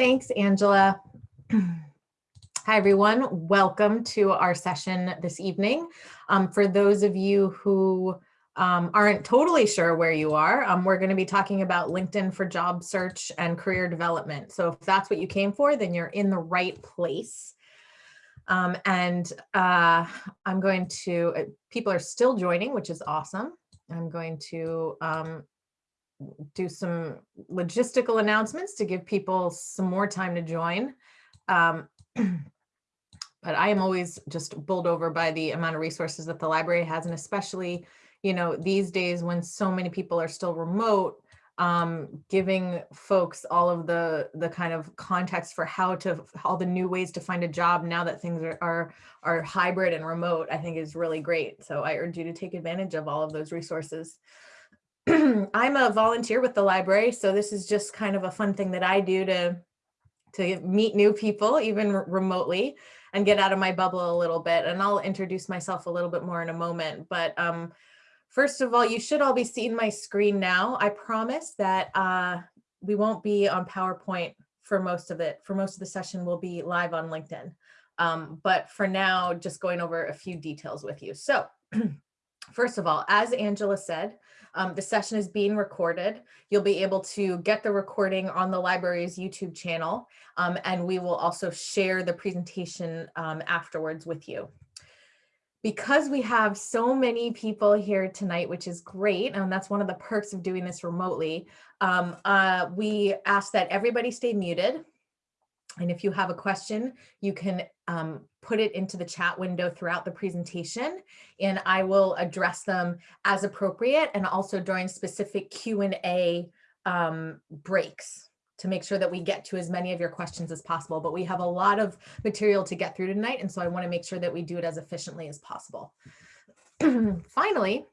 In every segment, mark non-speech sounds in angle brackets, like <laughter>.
Thanks, Angela. <clears throat> Hi, everyone. Welcome to our session this evening. Um, for those of you who um, aren't totally sure where you are, um, we're going to be talking about LinkedIn for job search and career development. So if that's what you came for, then you're in the right place. Um, and uh, I'm going to, uh, people are still joining, which is awesome. I'm going to um, do some logistical announcements to give people some more time to join. Um, <clears throat> but I am always just bowled over by the amount of resources that the library has, and especially, you know, these days when so many people are still remote, um, giving folks all of the the kind of context for how to all the new ways to find a job now that things are are, are hybrid and remote, I think is really great. So I urge you to take advantage of all of those resources. <clears throat> I'm a volunteer with the library, so this is just kind of a fun thing that I do to to meet new people, even remotely, and get out of my bubble a little bit. And I'll introduce myself a little bit more in a moment. But um, first of all, you should all be seeing my screen now. I promise that uh, we won't be on PowerPoint for most of it. For most of the session, we'll be live on LinkedIn. Um, but for now, just going over a few details with you. So <clears throat> first of all, as Angela said, um, the session is being recorded. You'll be able to get the recording on the library's YouTube channel, um, and we will also share the presentation um, afterwards with you. Because we have so many people here tonight, which is great, and that's one of the perks of doing this remotely, um, uh, we ask that everybody stay muted. And if you have a question, you can um, put it into the chat window throughout the presentation, and I will address them as appropriate and also during specific Q&A um, breaks to make sure that we get to as many of your questions as possible. But we have a lot of material to get through tonight, and so I want to make sure that we do it as efficiently as possible. <clears throat> Finally,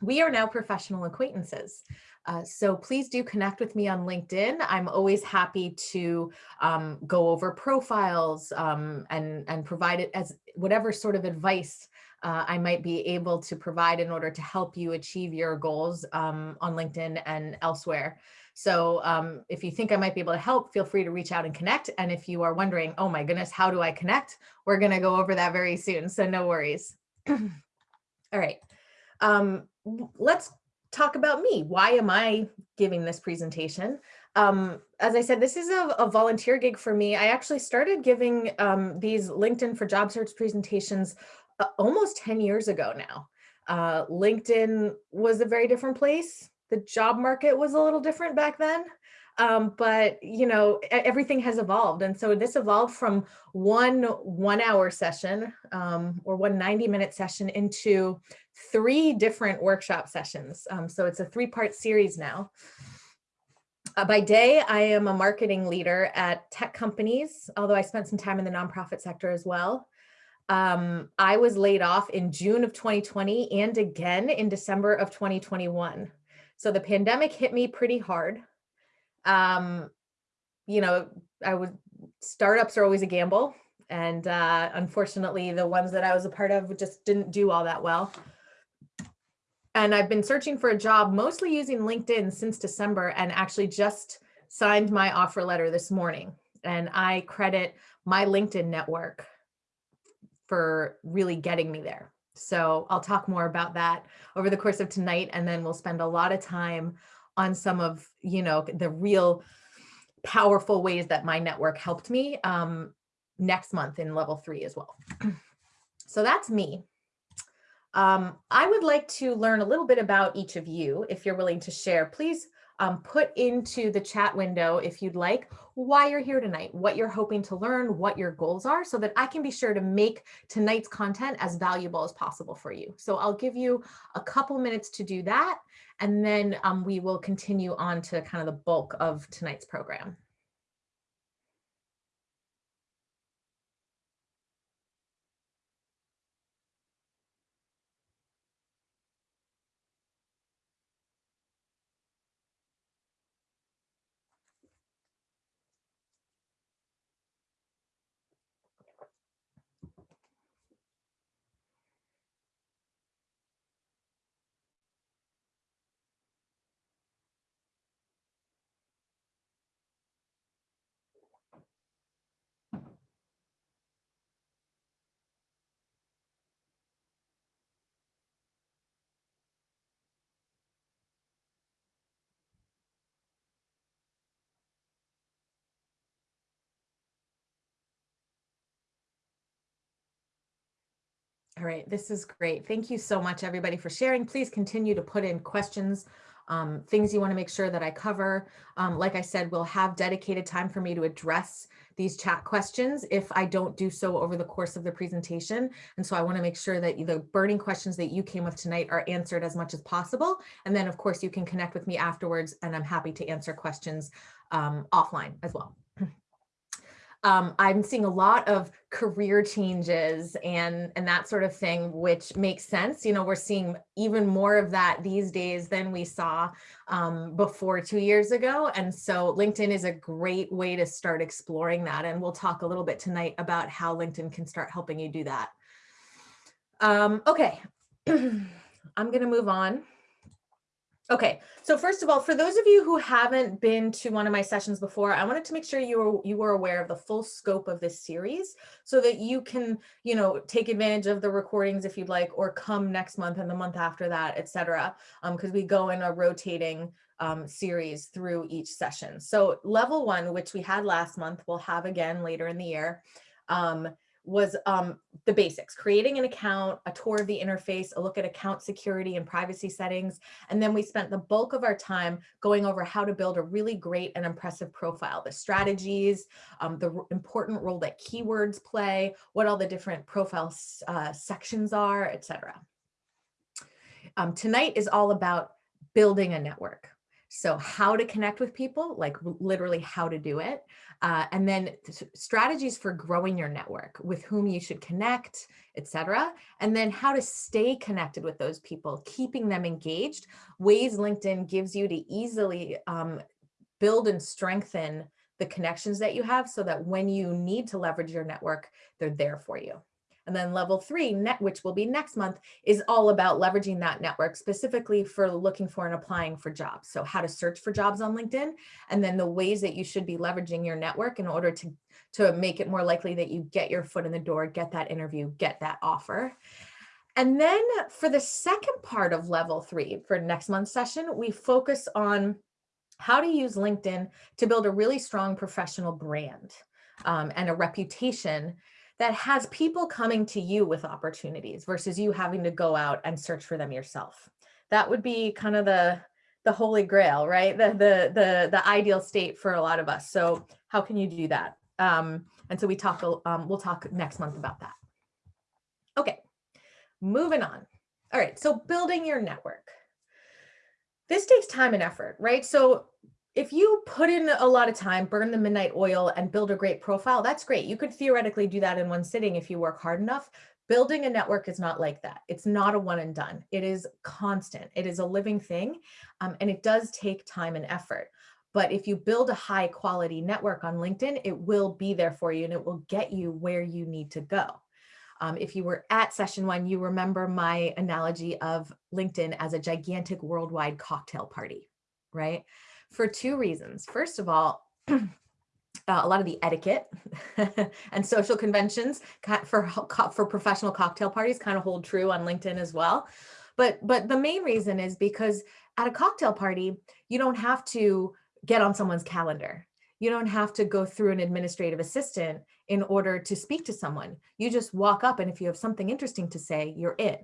we are now professional acquaintances. Uh, so please do connect with me on LinkedIn. I'm always happy to um, go over profiles um, and, and provide it as whatever sort of advice uh, I might be able to provide in order to help you achieve your goals um, on LinkedIn and elsewhere. So um, if you think I might be able to help, feel free to reach out and connect. And if you are wondering, oh my goodness, how do I connect? We're gonna go over that very soon, so no worries. <clears throat> All right, um, let's talk about me. Why am I giving this presentation? Um, as I said, this is a, a, volunteer gig for me. I actually started giving um, these LinkedIn for job search presentations uh, almost 10 years ago now. Uh, LinkedIn was a very different place. The job market was a little different back then. Um, but you know everything has evolved and so this evolved from one one hour session um, or one 90 minute session into three different workshop sessions. Um, so it's a three part series now. Uh, by day I am a marketing leader at tech companies although I spent some time in the nonprofit sector as well. Um, I was laid off in June of 2020 and again in December of 2021 so the pandemic hit me pretty hard um, you know, I would startups are always a gamble. And uh, unfortunately, the ones that I was a part of just didn't do all that well. And I've been searching for a job, mostly using LinkedIn since December and actually just signed my offer letter this morning. And I credit my LinkedIn network for really getting me there. So I'll talk more about that over the course of tonight, and then we'll spend a lot of time on some of, you know, the real powerful ways that my network helped me um, next month in level three as well. <clears throat> so that's me. Um, I would like to learn a little bit about each of you. If you're willing to share, please um, put into the chat window, if you'd like, why you're here tonight, what you're hoping to learn, what your goals are, so that I can be sure to make tonight's content as valuable as possible for you. So I'll give you a couple minutes to do that, and then um, we will continue on to kind of the bulk of tonight's program. All right, this is great. Thank you so much, everybody, for sharing. Please continue to put in questions, um, things you want to make sure that I cover. Um, like I said, we'll have dedicated time for me to address these chat questions if I don't do so over the course of the presentation. And so I want to make sure that the burning questions that you came with tonight are answered as much as possible. And then, of course, you can connect with me afterwards, and I'm happy to answer questions um, offline as well um, I'm seeing a lot of career changes and and that sort of thing, which makes sense. You know, we're seeing even more of that these days than we saw um, before two years ago. And so LinkedIn is a great way to start exploring that. And we'll talk a little bit tonight about how LinkedIn can start helping you do that. Um, okay, <clears throat> I'm going to move on. Okay, so first of all, for those of you who haven't been to one of my sessions before, I wanted to make sure you were you were aware of the full scope of this series so that you can, you know, take advantage of the recordings if you'd like, or come next month and the month after that, etc. Because um, we go in a rotating um, series through each session. So level one, which we had last month, we'll have again later in the year. Um, was um, the basics, creating an account, a tour of the interface, a look at account security and privacy settings. And then we spent the bulk of our time going over how to build a really great and impressive profile, the strategies, um, the important role that keywords play, what all the different profile uh, sections are, etc. Um, tonight is all about building a network. So how to connect with people, like literally how to do it. Uh, and then strategies for growing your network, with whom you should connect, etc. And then how to stay connected with those people, keeping them engaged, ways LinkedIn gives you to easily um, build and strengthen the connections that you have so that when you need to leverage your network, they're there for you. And then level three, net, which will be next month, is all about leveraging that network specifically for looking for and applying for jobs. So how to search for jobs on LinkedIn, and then the ways that you should be leveraging your network in order to, to make it more likely that you get your foot in the door, get that interview, get that offer. And then for the second part of level three, for next month's session, we focus on how to use LinkedIn to build a really strong professional brand um, and a reputation that has people coming to you with opportunities versus you having to go out and search for them yourself. That would be kind of the the holy grail, right? The the the the ideal state for a lot of us. So how can you do that? Um, and so we talk. Um, we'll talk next month about that. Okay, moving on. All right, so building your network. This takes time and effort, right? So if you put in a lot of time, burn the midnight oil and build a great profile, that's great. You could theoretically do that in one sitting if you work hard enough. Building a network is not like that. It's not a one and done. It is constant. It is a living thing um, and it does take time and effort. But if you build a high quality network on LinkedIn, it will be there for you and it will get you where you need to go. Um, if you were at session one, you remember my analogy of LinkedIn as a gigantic worldwide cocktail party, right? For two reasons. First of all, <clears throat> uh, a lot of the etiquette <laughs> and social conventions for for professional cocktail parties kind of hold true on LinkedIn as well. But but the main reason is because at a cocktail party, you don't have to get on someone's calendar. You don't have to go through an administrative assistant in order to speak to someone. You just walk up and if you have something interesting to say, you're in.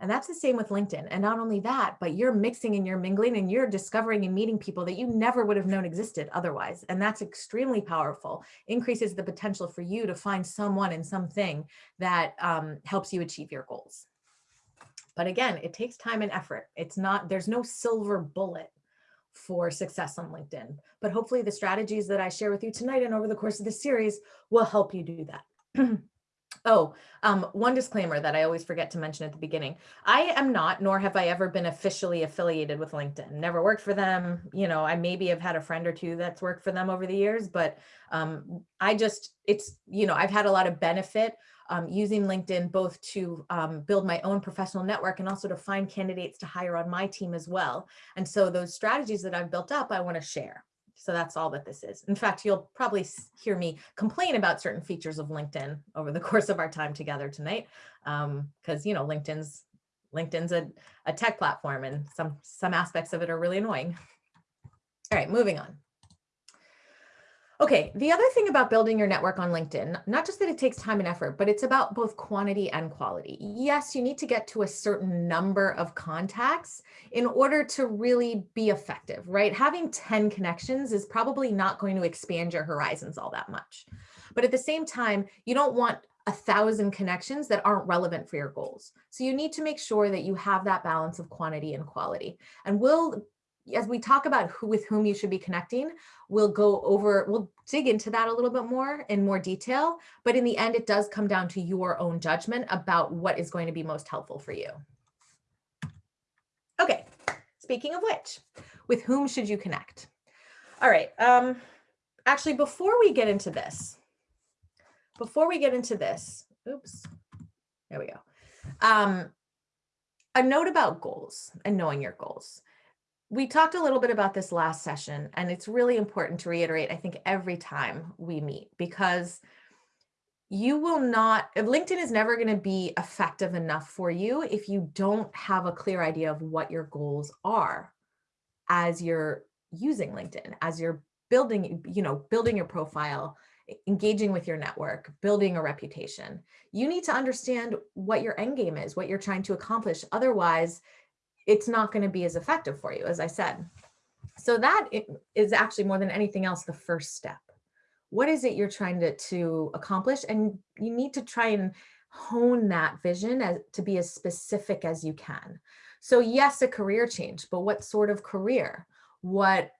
And that's the same with LinkedIn. And not only that, but you're mixing and you're mingling and you're discovering and meeting people that you never would have known existed otherwise. And that's extremely powerful, increases the potential for you to find someone and something that um, helps you achieve your goals. But again, it takes time and effort. It's not, there's no silver bullet for success on LinkedIn. But hopefully the strategies that I share with you tonight and over the course of this series will help you do that. <clears throat> Oh, um, one disclaimer that I always forget to mention at the beginning. I am not, nor have I ever been officially affiliated with LinkedIn. Never worked for them. You know, I maybe have had a friend or two that's worked for them over the years, but um, I just, it's, you know, I've had a lot of benefit um, using LinkedIn both to um, build my own professional network and also to find candidates to hire on my team as well. And so those strategies that I've built up, I want to share. So that's all that this is. In fact, you'll probably hear me complain about certain features of LinkedIn over the <laughs> course of our time together tonight, because um, you know LinkedIn's LinkedIn's a, a tech platform, and some some aspects of it are really annoying. All right, moving on. Okay, the other thing about building your network on LinkedIn, not just that it takes time and effort, but it's about both quantity and quality. Yes, you need to get to a certain number of contacts in order to really be effective, right? Having 10 connections is probably not going to expand your horizons all that much. But at the same time, you don't want a thousand connections that aren't relevant for your goals. So you need to make sure that you have that balance of quantity and quality. And we'll as we talk about who with whom you should be connecting, we'll go over, we'll dig into that a little bit more in more detail. But in the end, it does come down to your own judgment about what is going to be most helpful for you. Okay, speaking of which, with whom should you connect? All right, um, actually, before we get into this, before we get into this, oops, there we go. Um, a note about goals and knowing your goals we talked a little bit about this last session, and it's really important to reiterate, I think, every time we meet, because you will not, uh, LinkedIn is never going to be effective enough for you if you don't have a clear idea of what your goals are as you're using LinkedIn, as you're building, you know, building your profile, engaging with your network, building a reputation. You need to understand what your end game is, what you're trying to accomplish. Otherwise, it's not going to be as effective for you, as I said. So that is actually more than anything else, the first step. What is it you're trying to, to accomplish? And you need to try and hone that vision as, to be as specific as you can. So yes, a career change, but what sort of career? What,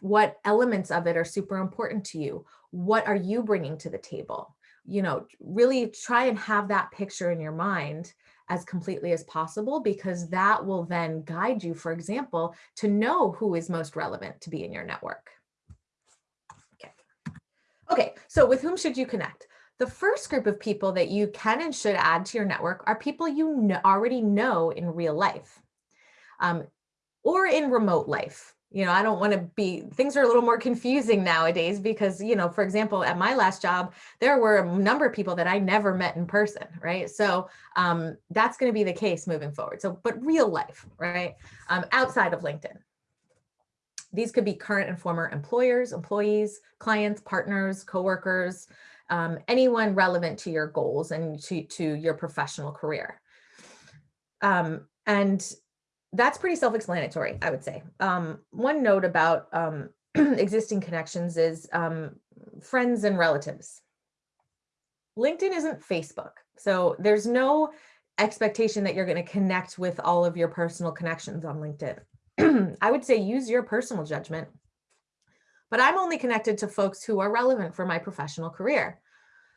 what elements of it are super important to you? What are you bringing to the table? You know, really try and have that picture in your mind as completely as possible because that will then guide you, for example, to know who is most relevant to be in your network. Okay, okay so with whom should you connect? The first group of people that you can and should add to your network are people you already know in real life um, or in remote life you know, I don't want to be, things are a little more confusing nowadays because, you know, for example, at my last job, there were a number of people that I never met in person, right? So um, that's going to be the case moving forward. So, but real life, right? Um, outside of LinkedIn. These could be current and former employers, employees, clients, partners, coworkers, um, anyone relevant to your goals and to, to your professional career. Um, and that's pretty self-explanatory, I would say. Um, one note about um, <clears throat> existing connections is um, friends and relatives. LinkedIn isn't Facebook, so there's no expectation that you're going to connect with all of your personal connections on LinkedIn. <clears throat> I would say use your personal judgment, but I'm only connected to folks who are relevant for my professional career.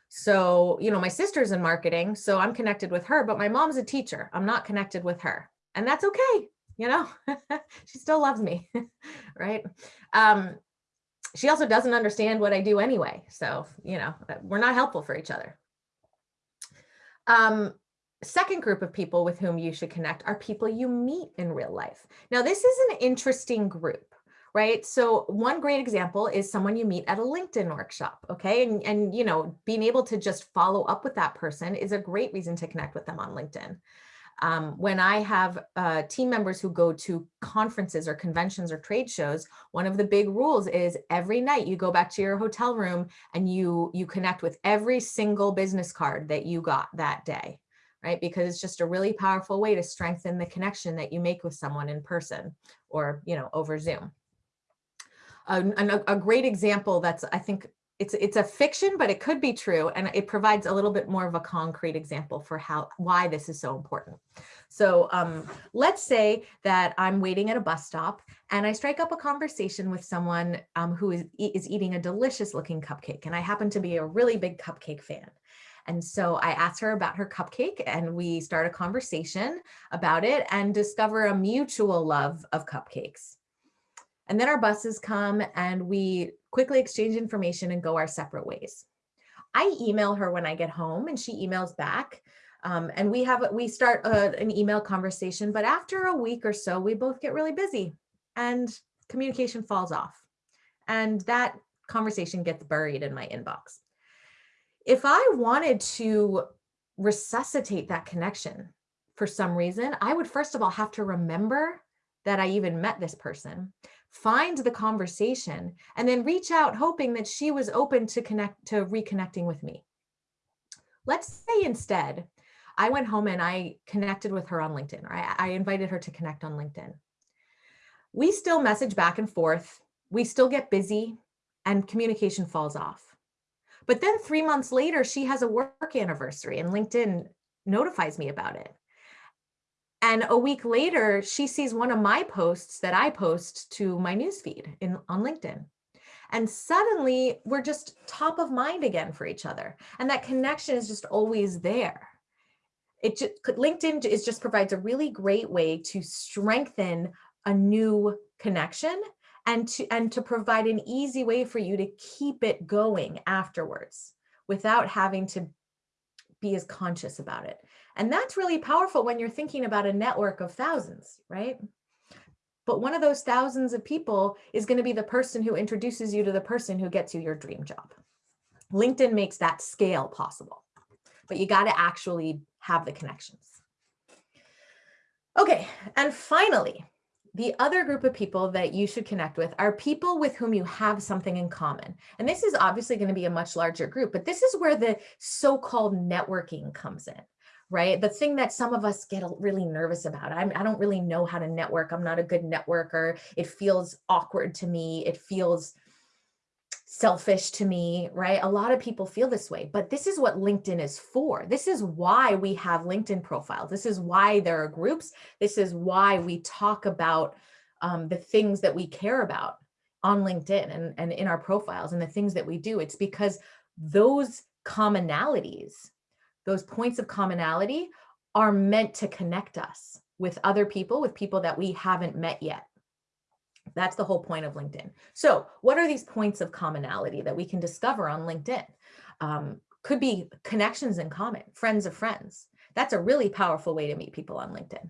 So, you know, my sister's in marketing, so I'm connected with her, but my mom's a teacher. I'm not connected with her and that's okay. You know, <laughs> she still loves me, <laughs> right? Um, she also doesn't understand what I do anyway. So, you know, we're not helpful for each other. Um, second group of people with whom you should connect are people you meet in real life. Now, this is an interesting group, right? So one great example is someone you meet at a LinkedIn workshop, okay? And, and you know, being able to just follow up with that person is a great reason to connect with them on LinkedIn. Um, when I have uh, team members who go to conferences or conventions or trade shows, one of the big rules is every night you go back to your hotel room and you, you connect with every single business card that you got that day, right? Because it's just a really powerful way to strengthen the connection that you make with someone in person or, you know, over Zoom. a, a great example that's, I think, it's it's a fiction, but it could be true. And it provides a little bit more of a concrete example for how why this is so important. So um, let's say that I'm waiting at a bus stop and I strike up a conversation with someone um, who is, is eating a delicious looking cupcake. And I happen to be a really big cupcake fan. And so I asked her about her cupcake and we start a conversation about it and discover a mutual love of cupcakes. And then our buses come and we quickly exchange information and go our separate ways. I email her when I get home and she emails back. Um, and we have we start a, an email conversation, but after a week or so, we both get really busy and communication falls off. And that conversation gets buried in my inbox. If I wanted to resuscitate that connection for some reason, I would first of all have to remember that I even met this person. Find the conversation, and then reach out hoping that she was open to connect to reconnecting with me. Let's say instead, I went home and I connected with her on LinkedIn, or I, I invited her to connect on LinkedIn. We still message back and forth. We still get busy and communication falls off. But then three months later, she has a work anniversary and LinkedIn notifies me about it. And a week later, she sees one of my posts that I post to my newsfeed in on LinkedIn. And suddenly we're just top of mind again for each other. And that connection is just always there. It just, LinkedIn is just provides a really great way to strengthen a new connection and to, and to provide an easy way for you to keep it going afterwards without having to be as conscious about it. And that's really powerful when you're thinking about a network of thousands, right? But one of those thousands of people is going to be the person who introduces you to the person who gets you your dream job. LinkedIn makes that scale possible, but you got to actually have the connections. Okay, and finally, the other group of people that you should connect with are people with whom you have something in common. And this is obviously going to be a much larger group, but this is where the so-called networking comes in, right? The thing that some of us get really nervous about. I'm, I don't really know how to network. I'm not a good networker. It feels awkward to me. It feels selfish to me, right? A lot of people feel this way, but this is what LinkedIn is for. This is why we have LinkedIn profiles. This is why there are groups. This is why we talk about um, the things that we care about on LinkedIn and, and in our profiles and the things that we do. It's because those commonalities, those points of commonality are meant to connect us with other people, with people that we haven't met yet. That's the whole point of LinkedIn. So what are these points of commonality that we can discover on LinkedIn? Um, could be connections in common, friends of friends. That's a really powerful way to meet people on LinkedIn.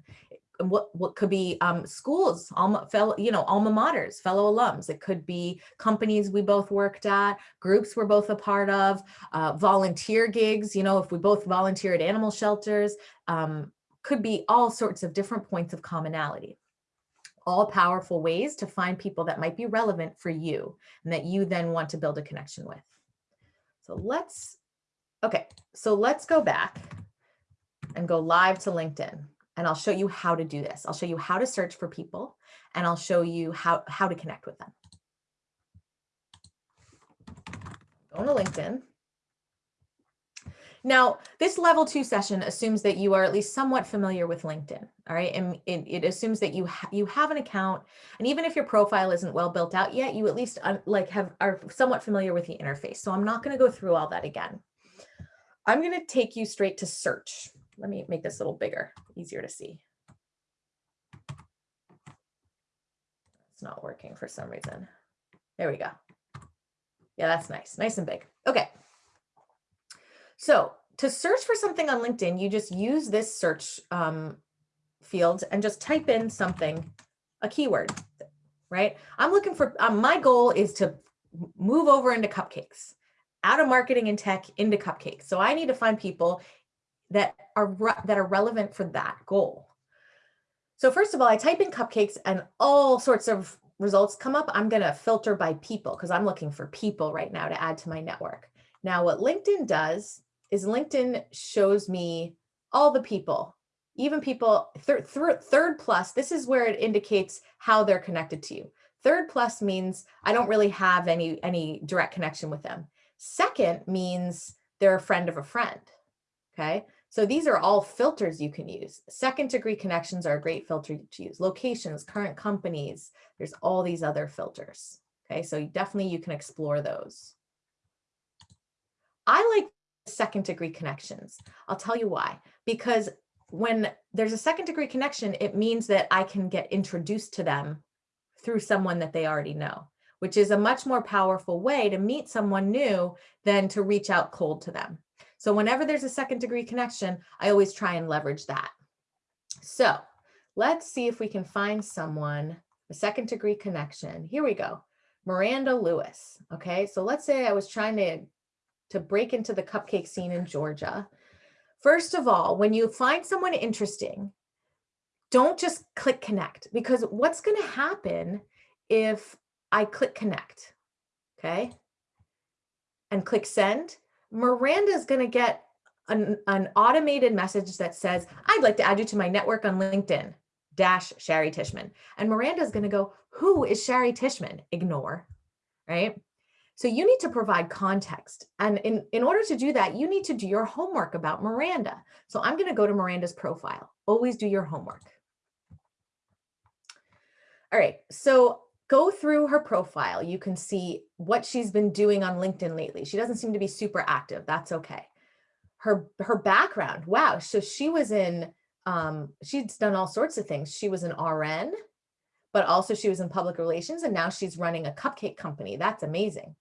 What, what could be um, schools, alma, fellow, you know, alma maters, fellow alums. It could be companies we both worked at, groups we're both a part of, uh, volunteer gigs, you know, if we both volunteer at animal shelters, um, could be all sorts of different points of commonality all powerful ways to find people that might be relevant for you and that you then want to build a connection with. So let's, okay, so let's go back and go live to LinkedIn and I'll show you how to do this. I'll show you how to search for people and I'll show you how, how to connect with them. Go to LinkedIn. Now, this level two session assumes that you are at least somewhat familiar with LinkedIn, all right? And it, it assumes that you, ha you have an account, and even if your profile isn't well built out yet, you at least um, like have are somewhat familiar with the interface. So I'm not gonna go through all that again. I'm gonna take you straight to search. Let me make this a little bigger, easier to see. It's not working for some reason. There we go. Yeah, that's nice, nice and big. Okay. So to search for something on LinkedIn, you just use this search um, field and just type in something, a keyword, right? I'm looking for, um, my goal is to move over into cupcakes, out of marketing and tech into cupcakes. So I need to find people that are, that are relevant for that goal. So first of all, I type in cupcakes and all sorts of results come up. I'm going to filter by people because I'm looking for people right now to add to my network. Now what LinkedIn does is LinkedIn shows me all the people, even people third, third, third plus, this is where it indicates how they're connected to you. Third plus means I don't really have any, any direct connection with them. Second means they're a friend of a friend, okay? So these are all filters you can use. Second degree connections are a great filter to use. Locations, current companies, there's all these other filters, okay? So definitely you can explore those. I like second degree connections. I'll tell you why. Because when there's a second degree connection, it means that I can get introduced to them through someone that they already know, which is a much more powerful way to meet someone new than to reach out cold to them. So whenever there's a second degree connection, I always try and leverage that. So let's see if we can find someone, a second degree connection. Here we go. Miranda Lewis. Okay, so let's say I was trying to to break into the cupcake scene in Georgia. First of all, when you find someone interesting, don't just click connect because what's going to happen if I click connect, okay, and click send, Miranda is going to get an, an automated message that says, I'd like to add you to my network on LinkedIn, dash Shari Tishman. And Miranda is going to go, who is Shari Tishman? Ignore, right? So you need to provide context. And in, in order to do that, you need to do your homework about Miranda. So I'm going to go to Miranda's profile. Always do your homework. All right, so go through her profile. You can see what she's been doing on LinkedIn lately. She doesn't seem to be super active. That's okay. Her, her background, wow. So she was in, um, she's done all sorts of things. She was an RN, but also she was in public relations and now she's running a cupcake company. That's amazing.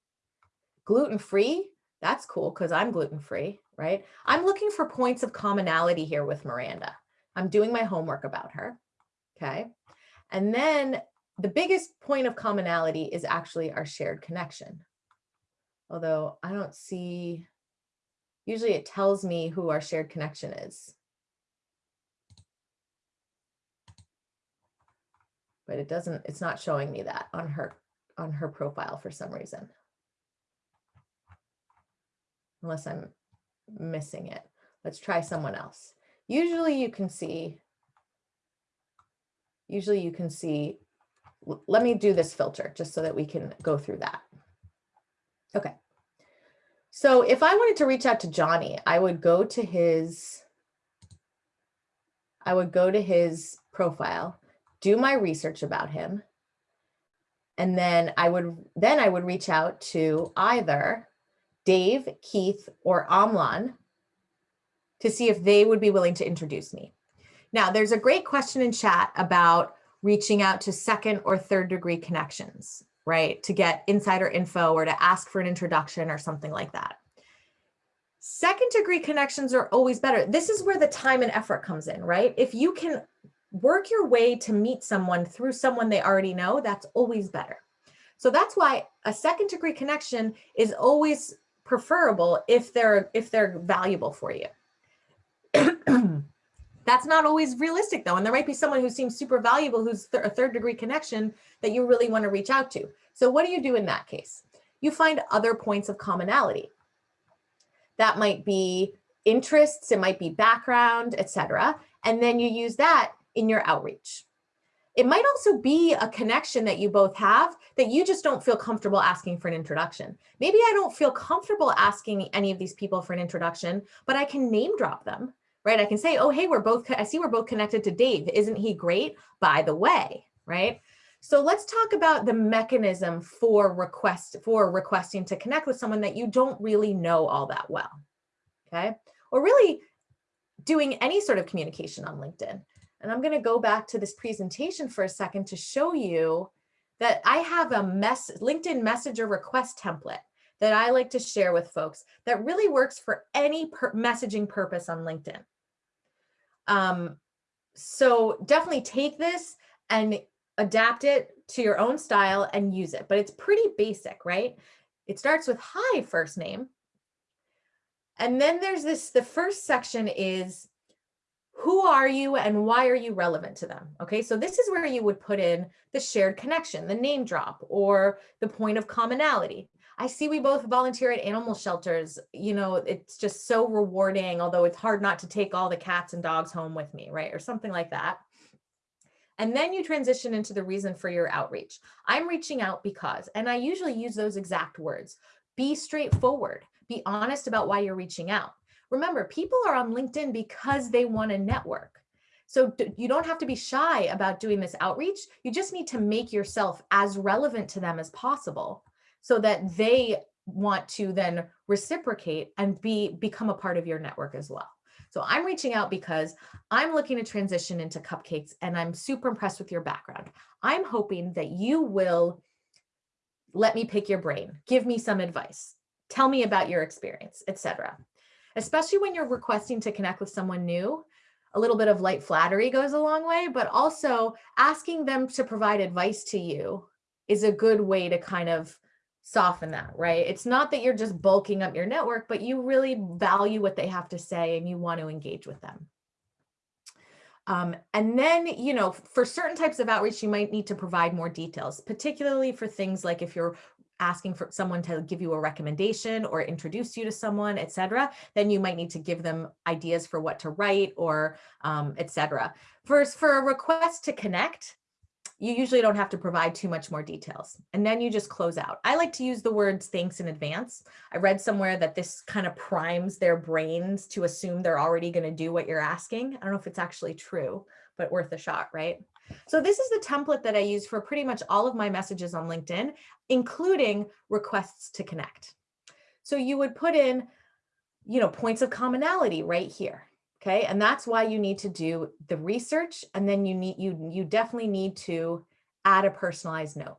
Gluten-free, that's cool because I'm gluten-free, right? I'm looking for points of commonality here with Miranda. I'm doing my homework about her, okay? And then the biggest point of commonality is actually our shared connection. Although I don't see, usually it tells me who our shared connection is. But it doesn't, it's not showing me that on her, on her profile for some reason. Unless I'm missing it. Let's try someone else. Usually you can see, usually you can see let me do this filter just so that we can go through that. Okay. So if I wanted to reach out to Johnny, I would go to his, I would go to his profile, do my research about him. And then I would, then I would reach out to either Dave, Keith, or Amlan to see if they would be willing to introduce me. Now, there's a great question in chat about reaching out to second or third degree connections, right? To get insider info or to ask for an introduction or something like that. Second degree connections are always better. This is where the time and effort comes in, right? If you can work your way to meet someone through someone they already know, that's always better. So that's why a second degree connection is always preferable if they're if they're valuable for you. <clears throat> That's not always realistic though. And there might be someone who seems super valuable, who's th a third degree connection that you really want to reach out to. So what do you do in that case? You find other points of commonality. That might be interests, it might be background, etc. And then you use that in your outreach. It might also be a connection that you both have that you just don't feel comfortable asking for an introduction. Maybe I don't feel comfortable asking any of these people for an introduction, but I can name drop them right? I can say, oh, hey, we're both, I see we're both connected to Dave. Isn't he great? By the way, right? So let's talk about the mechanism for request for requesting to connect with someone that you don't really know all that well, okay? Or really doing any sort of communication on LinkedIn. And I'm gonna go back to this presentation for a second to show you that I have a mess LinkedIn messenger request template that I like to share with folks that really works for any per messaging purpose on LinkedIn. Um, so definitely take this and adapt it to your own style and use it, but it's pretty basic, right? It starts with hi first name. And then there's this, the first section is who are you and why are you relevant to them? Okay, so this is where you would put in the shared connection, the name drop, or the point of commonality. I see we both volunteer at animal shelters. You know, it's just so rewarding, although it's hard not to take all the cats and dogs home with me, right? Or something like that. And then you transition into the reason for your outreach. I'm reaching out because, and I usually use those exact words, be straightforward, be honest about why you're reaching out. Remember, people are on LinkedIn because they want to network. So you don't have to be shy about doing this outreach. You just need to make yourself as relevant to them as possible so that they want to then reciprocate and be become a part of your network as well. So I'm reaching out because I'm looking to transition into cupcakes and I'm super impressed with your background. I'm hoping that you will let me pick your brain, give me some advice, tell me about your experience, etc. Especially when you're requesting to connect with someone new, a little bit of light flattery goes a long way, but also asking them to provide advice to you is a good way to kind of soften that, right? It's not that you're just bulking up your network, but you really value what they have to say and you want to engage with them. Um, and then, you know, for certain types of outreach, you might need to provide more details, particularly for things like if you're asking for someone to give you a recommendation or introduce you to someone, et cetera, then you might need to give them ideas for what to write or um, et cetera. First, for a request to connect, you usually don't have to provide too much more details. And then you just close out. I like to use the words thanks in advance. I read somewhere that this kind of primes their brains to assume they're already going to do what you're asking. I don't know if it's actually true, but worth a shot, right? So this is the template that I use for pretty much all of my messages on LinkedIn, including requests to connect. So you would put in, you know, points of commonality right here. Okay, and that's why you need to do the research and then you need you you definitely need to add a personalized note.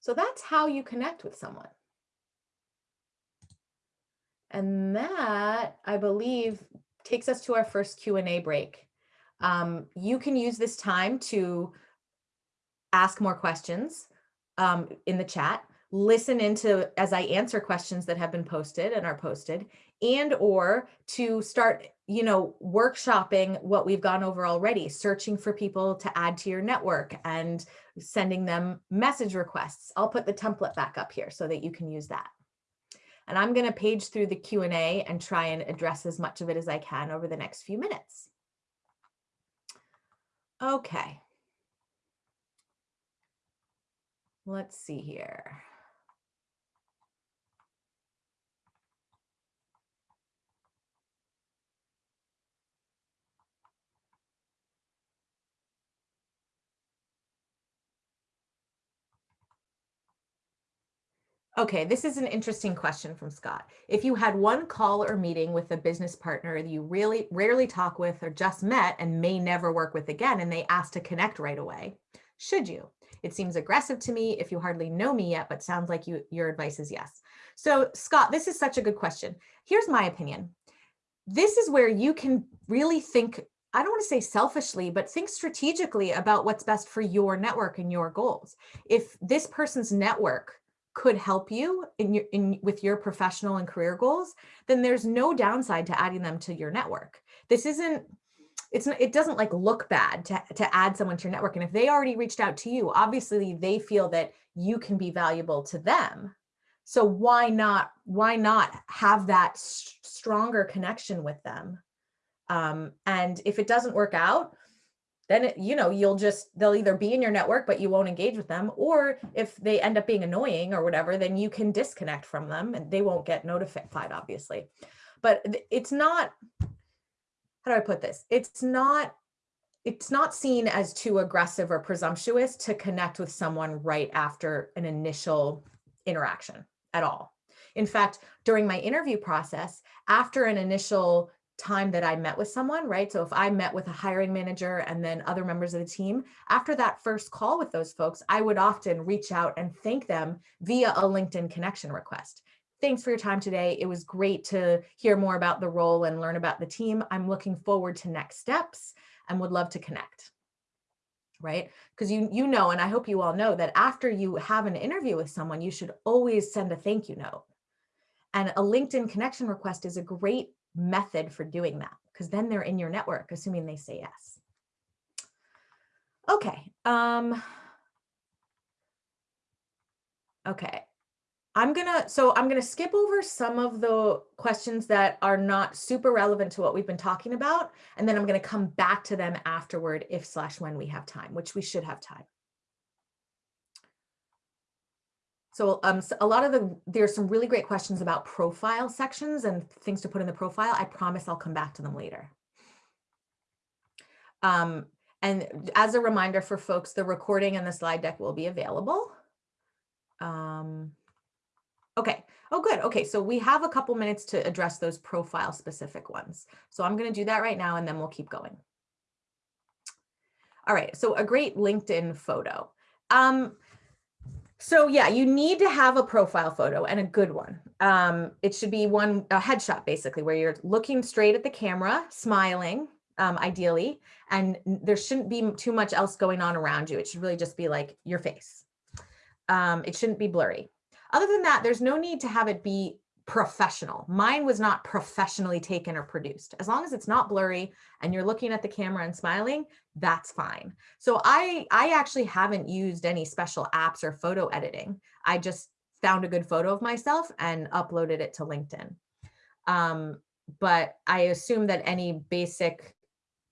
So that's how you connect with someone. And that, I believe, takes us to our first Q&A break. Um, you can use this time to ask more questions um, in the chat, listen into as I answer questions that have been posted and are posted, and or to start, you know, workshopping what we've gone over already, searching for people to add to your network and sending them message requests. I'll put the template back up here so that you can use that. And I'm going to page through the Q&A and try and address as much of it as I can over the next few minutes. Okay. Let's see here. Okay, this is an interesting question from Scott. If you had one call or meeting with a business partner that you really rarely talk with or just met and may never work with again, and they ask to connect right away, should you? It seems aggressive to me if you hardly know me yet, but sounds like you, your advice is yes. So Scott, this is such a good question. Here's my opinion. This is where you can really think, I don't want to say selfishly, but think strategically about what's best for your network and your goals. If this person's network could help you in your in with your professional and career goals, then there's no downside to adding them to your network. This isn't it's it doesn't like look bad to, to add someone to your network. And if they already reached out to you, obviously they feel that you can be valuable to them. So why not why not have that stronger connection with them? Um, and if it doesn't work out, then it, you know you'll just they'll either be in your network but you won't engage with them or if they end up being annoying or whatever then you can disconnect from them and they won't get notified obviously. But it's not how do i put this? It's not it's not seen as too aggressive or presumptuous to connect with someone right after an initial interaction at all. In fact during my interview process after an initial time that I met with someone, right? So if I met with a hiring manager and then other members of the team, after that first call with those folks, I would often reach out and thank them via a LinkedIn connection request. Thanks for your time today. It was great to hear more about the role and learn about the team. I'm looking forward to next steps and would love to connect. Right? Because you you know, and I hope you all know that after you have an interview with someone, you should always send a thank you note. And a LinkedIn connection request is a great method for doing that because then they're in your network, assuming they say yes. Okay. Um, okay. I'm gonna, so I'm gonna skip over some of the questions that are not super relevant to what we've been talking about, and then I'm gonna come back to them afterward if slash when we have time, which we should have time. So, um, so a lot of the, there's some really great questions about profile sections and things to put in the profile. I promise I'll come back to them later. Um, and as a reminder for folks, the recording and the slide deck will be available. Um, okay. Oh, good. Okay. So we have a couple minutes to address those profile specific ones. So I'm going to do that right now and then we'll keep going. All right. So a great LinkedIn photo. Um, so yeah, you need to have a profile photo and a good one. Um, it should be one, a headshot basically, where you're looking straight at the camera, smiling, um, ideally, and there shouldn't be too much else going on around you. It should really just be like your face. Um, it shouldn't be blurry. Other than that, there's no need to have it be professional. Mine was not professionally taken or produced. As long as it's not blurry and you're looking at the camera and smiling, that's fine. So I, I actually haven't used any special apps or photo editing. I just found a good photo of myself and uploaded it to LinkedIn. Um, but I assume that any basic,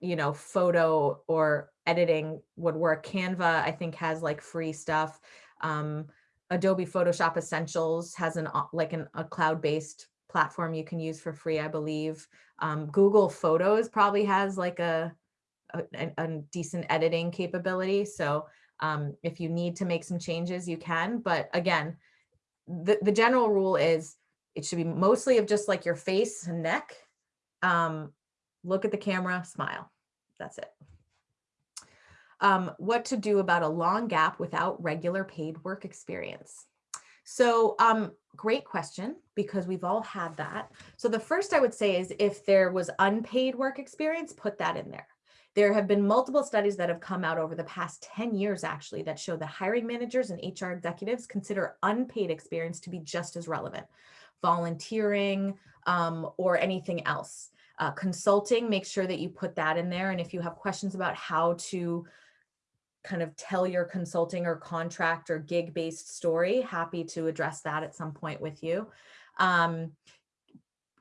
you know, photo or editing would work. Canva, I think has like free stuff. Um, Adobe Photoshop Essentials has an uh, like an, a cloud-based platform you can use for free, I believe. Um, Google Photos probably has like a, a, a decent editing capability. So um, if you need to make some changes, you can. But again, the, the general rule is it should be mostly of just like your face and neck. Um, look at the camera, smile. That's it. Um, what to do about a long gap without regular paid work experience? So um, great question, because we've all had that. So the first I would say is if there was unpaid work experience, put that in there. There have been multiple studies that have come out over the past 10 years actually that show that hiring managers and HR executives consider unpaid experience to be just as relevant. Volunteering um, or anything else. Uh, consulting, make sure that you put that in there. And if you have questions about how to kind of tell your consulting or contract or gig based story, happy to address that at some point with you. Um,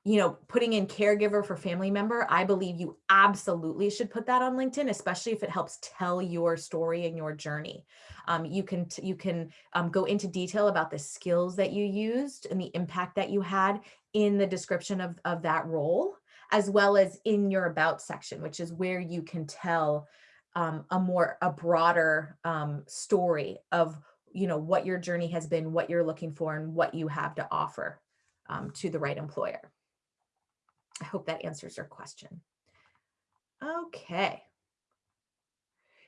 you know, putting in caregiver for family member, I believe you absolutely should put that on LinkedIn, especially if it helps tell your story and your journey. Um, you can you can um, go into detail about the skills that you used and the impact that you had in the description of, of that role, as well as in your about section, which is where you can tell um, a more a broader um, story of you know what your journey has been, what you're looking for, and what you have to offer um, to the right employer. I hope that answers your question. Okay.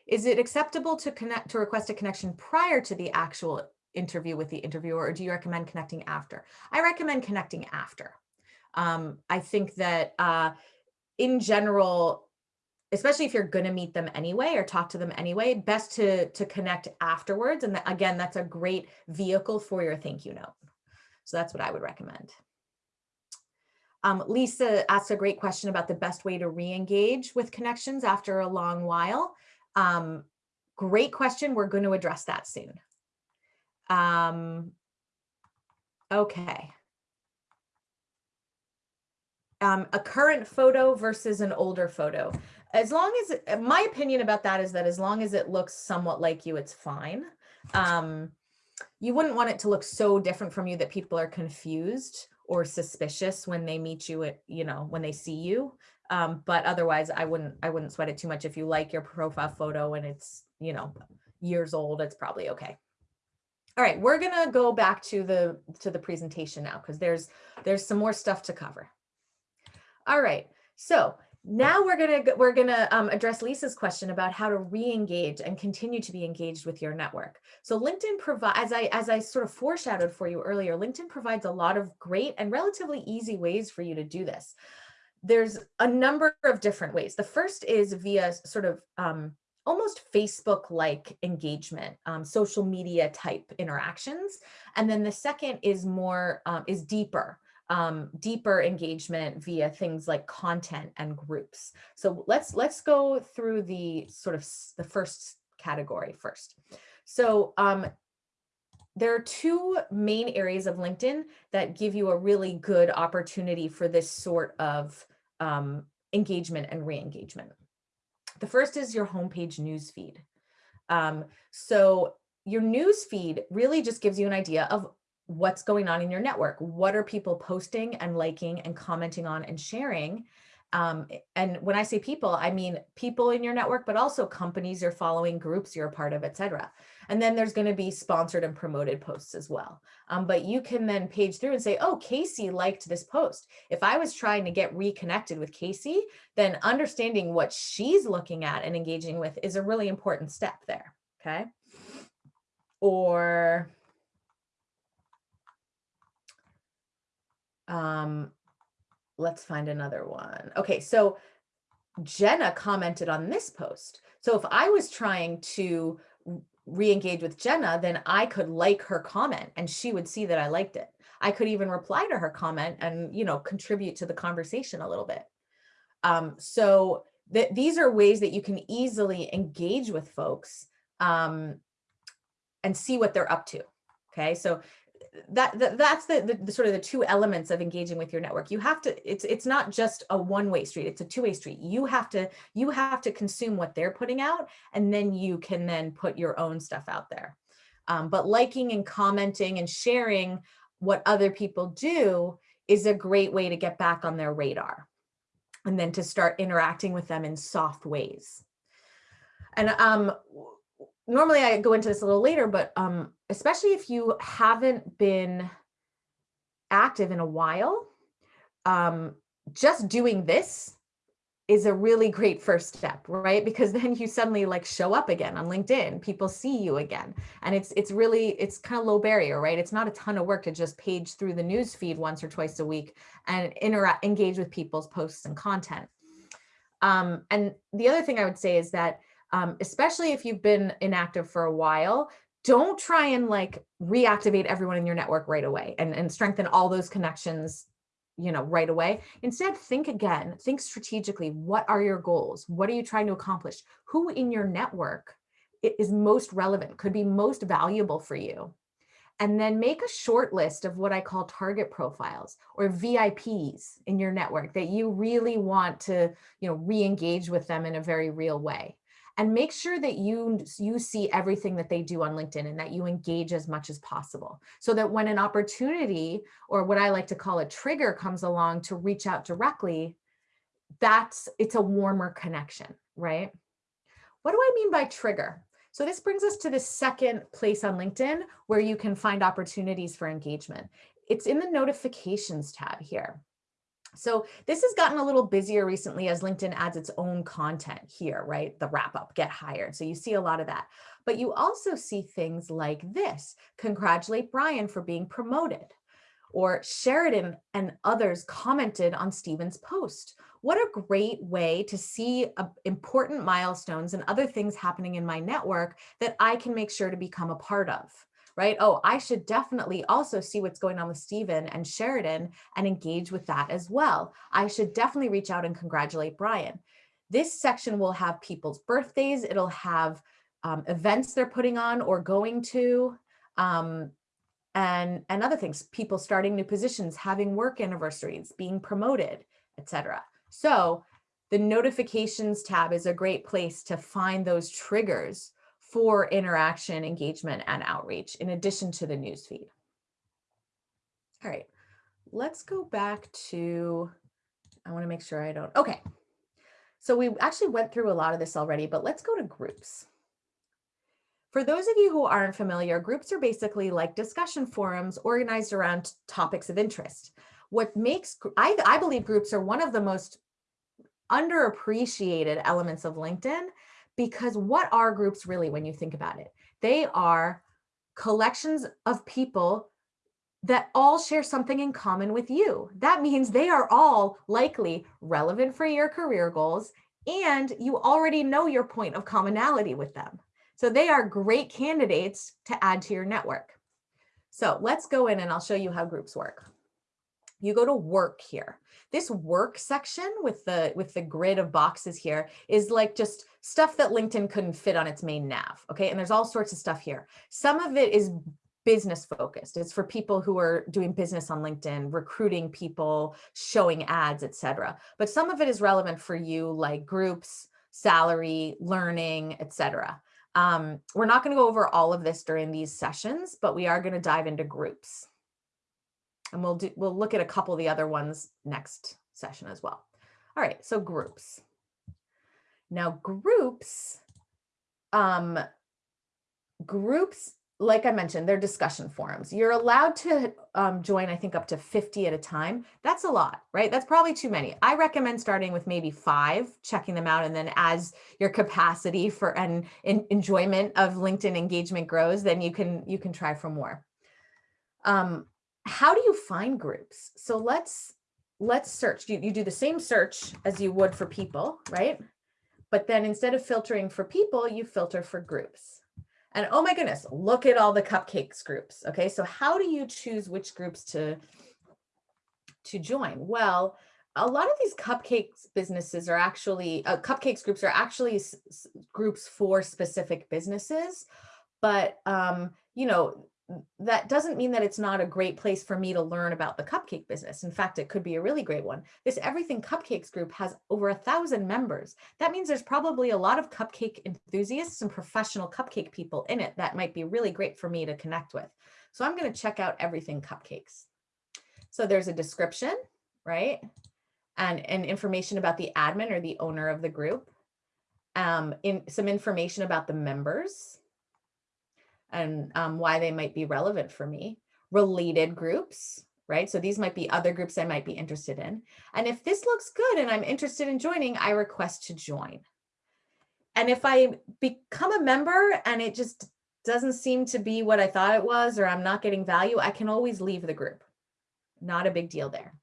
Is it acceptable to connect to request a connection prior to the actual interview with the interviewer, or do you recommend connecting after? I recommend connecting after. Um, I think that uh, in general, especially if you're going to meet them anyway or talk to them anyway, best to, to connect afterwards. And again, that's a great vehicle for your thank you note. So that's what I would recommend. Um, Lisa asked a great question about the best way to re-engage with connections after a long while. Um, great question. We're going to address that soon. Um, okay. Um, a current photo versus an older photo as long as uh, my opinion about that is that as long as it looks somewhat like you, it's fine. Um, you wouldn't want it to look so different from you that people are confused or suspicious when they meet you at, you know, when they see you. Um, but otherwise I wouldn't, I wouldn't sweat it too much. If you like your profile photo and it's, you know, years old, it's probably okay. All right, we're gonna go back to the to the presentation now because there's there's some more stuff to cover. All right, so now we're gonna we're gonna um, address Lisa's question about how to re-engage and continue to be engaged with your network. So LinkedIn provides, as I as I sort of foreshadowed for you earlier, LinkedIn provides a lot of great and relatively easy ways for you to do this. There's a number of different ways. The first is via sort of um, almost Facebook-like engagement, um, social media type interactions. And then the second is more, um, is deeper um, deeper engagement via things like content and groups. So let's let's go through the sort of the first category first. So um, there are two main areas of LinkedIn that give you a really good opportunity for this sort of um, engagement and re-engagement. The first is your homepage newsfeed. Um, so your newsfeed really just gives you an idea of what's going on in your network. What are people posting and liking and commenting on and sharing? Um, and when I say people, I mean people in your network, but also companies you're following, groups you're a part of, etc. And then there's going to be sponsored and promoted posts as well. Um, but you can then page through and say, oh, Casey liked this post. If I was trying to get reconnected with Casey, then understanding what she's looking at and engaging with is a really important step there. Okay. Or Um, let's find another one. Okay, so Jenna commented on this post. So if I was trying to re-engage with Jenna, then I could like her comment and she would see that I liked it. I could even reply to her comment and, you know, contribute to the conversation a little bit. Um, so these are ways that you can easily engage with folks um, and see what they're up to. Okay, so that, that that's the, the, the, sort of the two elements of engaging with your network. You have to it's it's not just a one-way street it's a two-way street. You have to you have to consume what they're putting out and then you can then put your own stuff out there. Um, but liking and commenting and sharing what other people do is a great way to get back on their radar and then to start interacting with them in soft ways. And um normally I go into this a little later, but um, especially if you haven't been active in a while, um, just doing this is a really great first step, right? Because <laughs> then you suddenly like show up again on LinkedIn, people see you again. And it's it's really, it's kind of low barrier, right? It's not a ton of work to just page through the news feed once or twice a week and interact, engage with people's posts and content. Um, and the other thing I would say is that um, especially if you've been inactive for a while, don't try and like reactivate everyone in your network right away and, and strengthen all those connections you know right away. Instead think again think strategically what are your goals? What are you trying to accomplish? Who in your network is most relevant could be most valuable for you? And then make a short list of what I call target profiles or VIPs in your network that you really want to, you know, re-engage with them in a very real way and make sure that you you see everything that they do on LinkedIn and that you engage as much as possible so that when an opportunity or what I like to call a trigger comes along to reach out directly, that's it's a warmer connection, right? What do I mean by trigger? So this brings us to the second place on LinkedIn where you can find opportunities for engagement. It's in the notifications tab here. So this has gotten a little busier recently as LinkedIn adds its own content here, right? The wrap up, get hired. So you see a lot of that. But you also see things like this, congratulate Brian for being promoted or Sheridan and others commented on Stephen's post. What a great way to see uh, important milestones and other things happening in my network that I can make sure to become a part of right? Oh, I should definitely also see what's going on with Stephen and Sheridan and engage with that as well. I should definitely reach out and congratulate Brian. This section will have people's birthdays. It'll have um, events they're putting on or going to, um, and, and other things, people starting new positions, having work anniversaries, being promoted, etc. So the notifications tab is a great place to find those triggers for interaction, engagement, and outreach in addition to the newsfeed. All right, let's go back to, I wanna make sure I don't, okay. So we actually went through a lot of this already, but let's go to groups. For those of you who aren't familiar, groups are basically like discussion forums organized around topics of interest. What makes, I, I believe groups are one of the most underappreciated elements of LinkedIn because what are groups really when you think about it? They are collections of people that all share something in common with you. That means they are all likely relevant for your career goals and you already know your point of commonality with them. So they are great candidates to add to your network. So let's go in and I'll show you how groups work you go to work here. This work section with the with the grid of boxes here is like just stuff that LinkedIn couldn't fit on its main nav. Okay. And there's all sorts of stuff here. Some of it is business focused. It's for people who are doing business on LinkedIn, recruiting people, showing ads, etc. But some of it is relevant for you like groups, salary, learning, etc. Um, we're not going to go over all of this during these sessions, but we are going to dive into groups. And we'll do, we'll look at a couple of the other ones next session as well. All right, so groups. Now groups, um, groups, like I mentioned, they're discussion forums. You're allowed to um, join, I think, up to 50 at a time. That's a lot, right? That's probably too many. I recommend starting with maybe five, checking them out. And then as your capacity for and enjoyment of LinkedIn engagement grows, then you can you can try for more. Um, how do you find groups? So let's let's search. You, you do the same search as you would for people, right? But then instead of filtering for people, you filter for groups. And oh my goodness, look at all the cupcakes groups. Okay, so how do you choose which groups to, to join? Well, a lot of these cupcakes businesses are actually, uh, cupcakes groups are actually groups for specific businesses. But, um, you know, that doesn't mean that it's not a great place for me to learn about the cupcake business. In fact, it could be a really great one. This Everything Cupcakes group has over a thousand members. That means there's probably a lot of cupcake enthusiasts and professional cupcake people in it that might be really great for me to connect with. So I'm going to check out Everything Cupcakes. So there's a description, right? And, and information about the admin or the owner of the group. Um, in some information about the members and um, why they might be relevant for me. Related groups, right? So these might be other groups I might be interested in. And if this looks good and I'm interested in joining, I request to join. And if I become a member and it just doesn't seem to be what I thought it was, or I'm not getting value, I can always leave the group. Not a big deal there.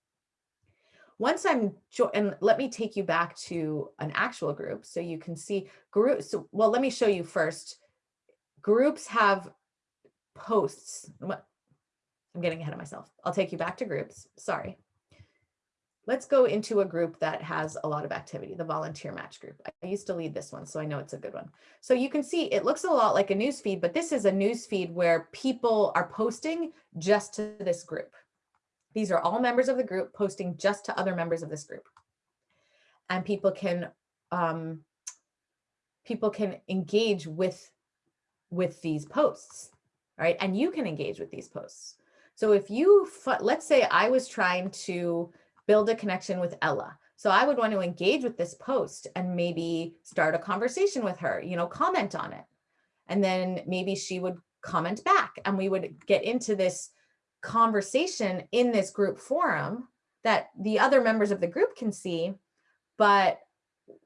Once I'm, and let me take you back to an actual group so you can see groups. So, well, let me show you first groups have posts. I'm getting ahead of myself. I'll take you back to groups. Sorry. Let's go into a group that has a lot of activity, the volunteer match group. I used to lead this one, so I know it's a good one. So you can see it looks a lot like a news feed, but this is a news feed where people are posting just to this group. These are all members of the group posting just to other members of this group. And people can um, people can engage with with these posts, right? And you can engage with these posts. So if you, let's say I was trying to build a connection with Ella. So I would want to engage with this post and maybe start a conversation with her, you know, comment on it. And then maybe she would comment back and we would get into this conversation in this group forum that the other members of the group can see, but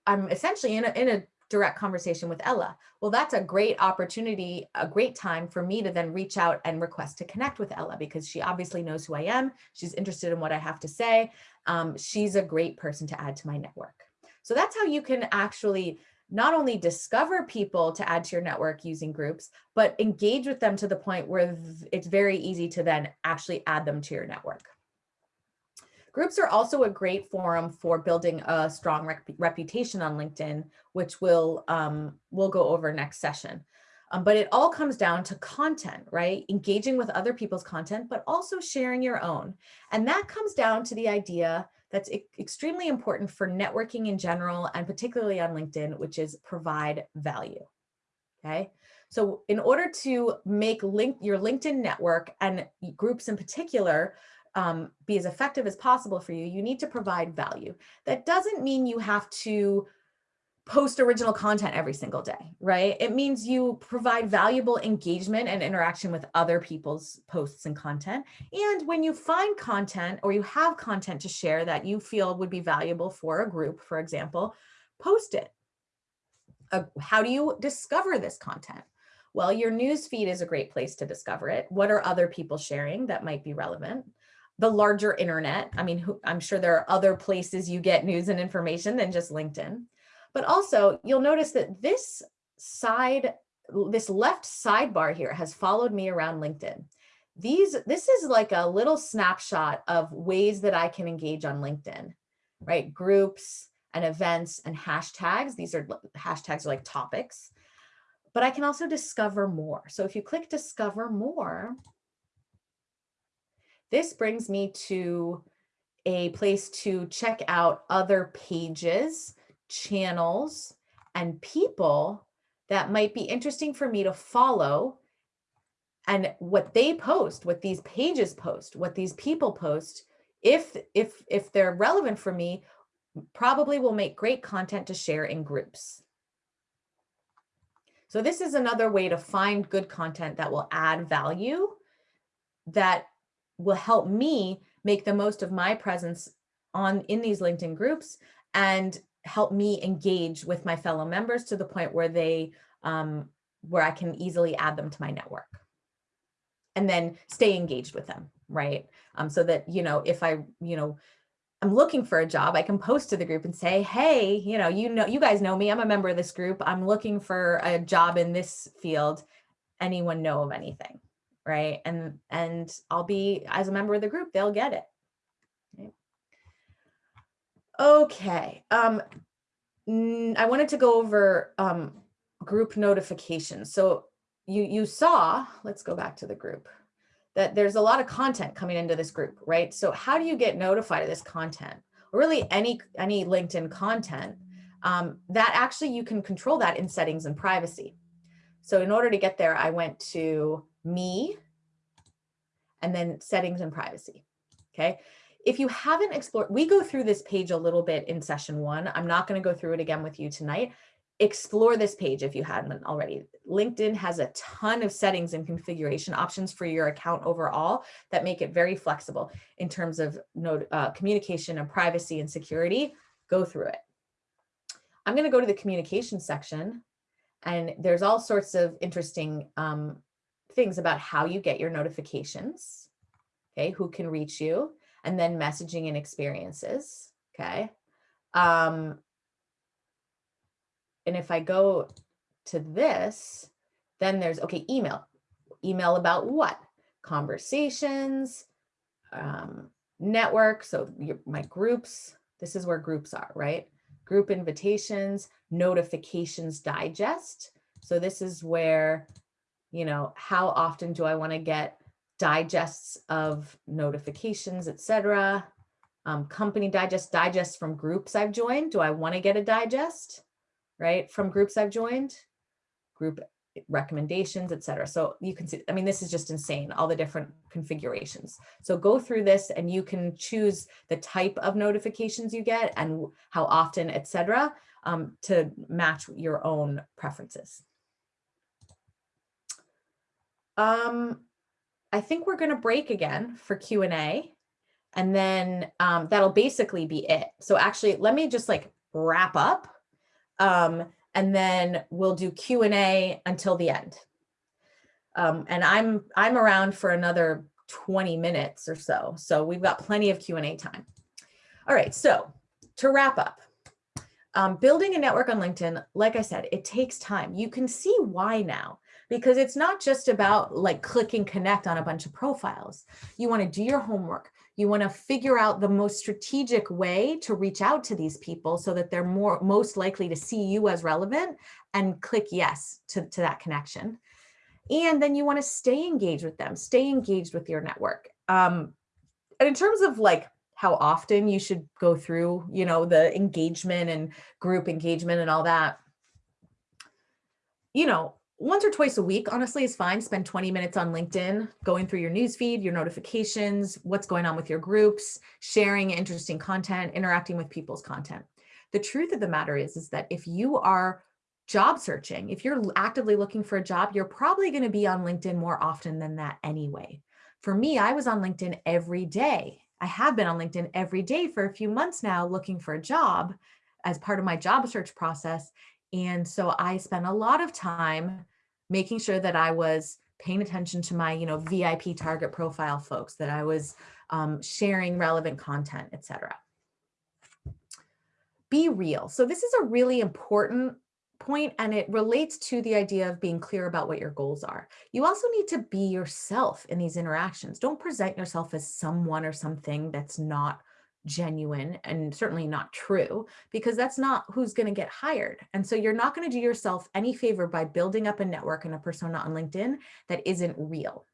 I'm essentially in a, in a direct conversation with Ella. Well, that's a great opportunity, a great time for me to then reach out and request to connect with Ella because she obviously knows who I am. She's interested in what I have to say. Um, she's a great person to add to my network. So that's how you can actually not only discover people to add to your network using groups, but engage with them to the point where it's very easy to then actually add them to your network. Groups are also a great forum for building a strong rep reputation on LinkedIn, which we'll, um, we'll go over next session. Um, but it all comes down to content, right? Engaging with other people's content, but also sharing your own. And that comes down to the idea that's e extremely important for networking in general, and particularly on LinkedIn, which is provide value, okay? So in order to make link your LinkedIn network and groups in particular um, be as effective as possible for you, you need to provide value. That doesn't mean you have to post original content every single day, right? It means you provide valuable engagement and interaction with other people's posts and content. And when you find content or you have content to share that you feel would be valuable for a group, for example, post it. Uh, how do you discover this content? Well, your news feed is a great place to discover it. What are other people sharing that might be relevant? The larger internet. I mean, I'm sure there are other places you get news and information than just LinkedIn. But also you'll notice that this side, this left sidebar here has followed me around LinkedIn. These, this is like a little snapshot of ways that I can engage on LinkedIn, right? Groups and events and hashtags. These are hashtags are like topics, but I can also discover more. So if you click discover more, this brings me to a place to check out other pages, channels, and people that might be interesting for me to follow and what they post, what these pages post, what these people post, if, if, if they're relevant for me, probably will make great content to share in groups. So this is another way to find good content that will add value that will help me make the most of my presence on in these LinkedIn groups and help me engage with my fellow members to the point where they um, where I can easily add them to my network and then stay engaged with them, right? Um, so that, you know, if I, you know, I'm looking for a job, I can post to the group and say, hey, you know, you know, you guys know me, I'm a member of this group. I'm looking for a job in this field anyone know of anything, right? And and I'll be as a member of the group, they'll get it. Okay. Um, I wanted to go over um, group notifications. So you you saw, let's go back to the group, that there's a lot of content coming into this group, right? So how do you get notified of this content? Really any, any LinkedIn content, um, that actually you can control that in settings and privacy. So in order to get there, I went to me and then settings and privacy, okay? If you haven't explored, we go through this page a little bit in session one. I'm not gonna go through it again with you tonight explore this page if you hadn't already. LinkedIn has a ton of settings and configuration options for your account overall that make it very flexible in terms of uh, communication and privacy and security. Go through it. I'm going to go to the communication section and there's all sorts of interesting um, things about how you get your notifications, okay, who can reach you, and then messaging and experiences, okay. Um, and if I go to this, then there's, okay, email. Email about what? Conversations, um, network. So your, my groups, this is where groups are, right? Group invitations, notifications digest. So this is where, you know, how often do I want to get digests of notifications, etc. Um, company digest, digests from groups I've joined. Do I want to get a digest? right? From groups I've joined, group recommendations, etc. So you can see, I mean, this is just insane, all the different configurations. So go through this and you can choose the type of notifications you get and how often, etc., um, to match your own preferences. Um, I think we're going to break again for Q&A and then um, that'll basically be it. So actually, let me just like wrap up um, and then we'll do Q&A until the end. Um, and I'm, I'm around for another 20 minutes or so. So we've got plenty of Q&A time. All right, so to wrap up, um, building a network on LinkedIn, like I said, it takes time. You can see why now, because it's not just about like clicking connect on a bunch of profiles. You want to do your homework. You want to figure out the most strategic way to reach out to these people so that they're more most likely to see you as relevant and click yes to, to that connection. And then you want to stay engaged with them, stay engaged with your network. Um, and in terms of like how often you should go through, you know, the engagement and group engagement and all that, you know, once or twice a week, honestly, is fine. Spend 20 minutes on LinkedIn, going through your newsfeed, your notifications, what's going on with your groups, sharing interesting content, interacting with people's content. The truth of the matter is, is that if you are job searching, if you're actively looking for a job, you're probably going to be on LinkedIn more often than that anyway. For me, I was on LinkedIn every day. I have been on LinkedIn every day for a few months now looking for a job as part of my job search process. And so I spent a lot of time making sure that I was paying attention to my, you know, VIP target profile folks, that I was um, sharing relevant content, etc. Be real. So this is a really important point and it relates to the idea of being clear about what your goals are. You also need to be yourself in these interactions. Don't present yourself as someone or something that's not genuine and certainly not true because that's not who's going to get hired. And so you're not going to do yourself any favor by building up a network and a persona on LinkedIn that isn't real.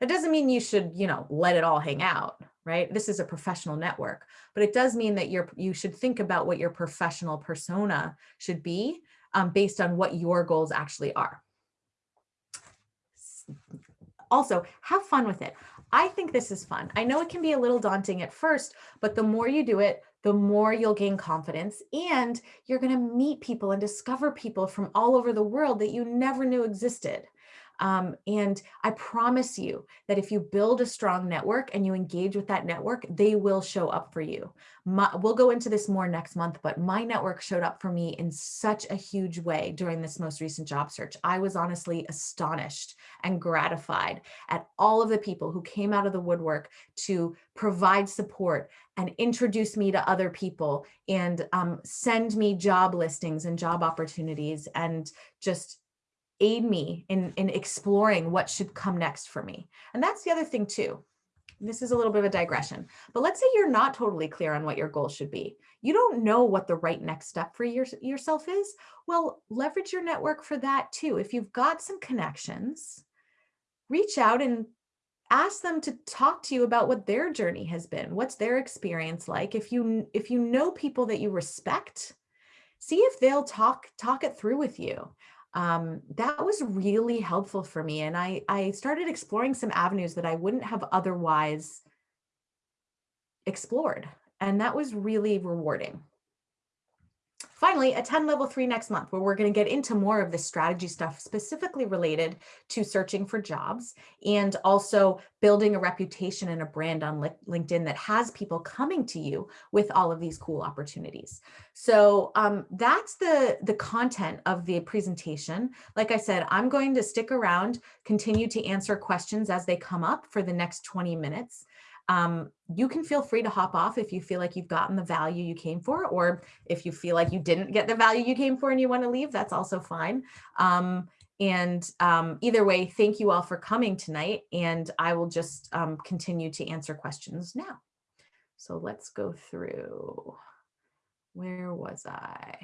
That doesn't mean you should, you know, let it all hang out, right? This is a professional network, but it does mean that you're, you should think about what your professional persona should be um, based on what your goals actually are. Also, have fun with it. I think this is fun. I know it can be a little daunting at first, but the more you do it, the more you'll gain confidence and you're going to meet people and discover people from all over the world that you never knew existed. Um, and I promise you that if you build a strong network and you engage with that network, they will show up for you. My, we'll go into this more next month, but my network showed up for me in such a huge way during this most recent job search. I was honestly astonished and gratified at all of the people who came out of the woodwork to provide support and introduce me to other people and um, send me job listings and job opportunities and just aid me in, in exploring what should come next for me. And that's the other thing too. This is a little bit of a digression, but let's say you're not totally clear on what your goal should be. You don't know what the right next step for your, yourself is. Well, leverage your network for that too. If you've got some connections, reach out and ask them to talk to you about what their journey has been. What's their experience like? If you if you know people that you respect, see if they'll talk talk it through with you um, that was really helpful for me. And I, I started exploring some avenues that I wouldn't have otherwise explored. And that was really rewarding. Finally, attend level three next month, where we're going to get into more of the strategy stuff specifically related to searching for jobs and also building a reputation and a brand on LinkedIn that has people coming to you with all of these cool opportunities. So um, that's the, the content of the presentation. Like I said, I'm going to stick around, continue to answer questions as they come up for the next 20 minutes. Um, you can feel free to hop off if you feel like you've gotten the value you came for, or if you feel like you didn't get the value you came for and you want to leave, that's also fine. Um, and um, either way, thank you all for coming tonight, and I will just um, continue to answer questions now. So let's go through. Where was I?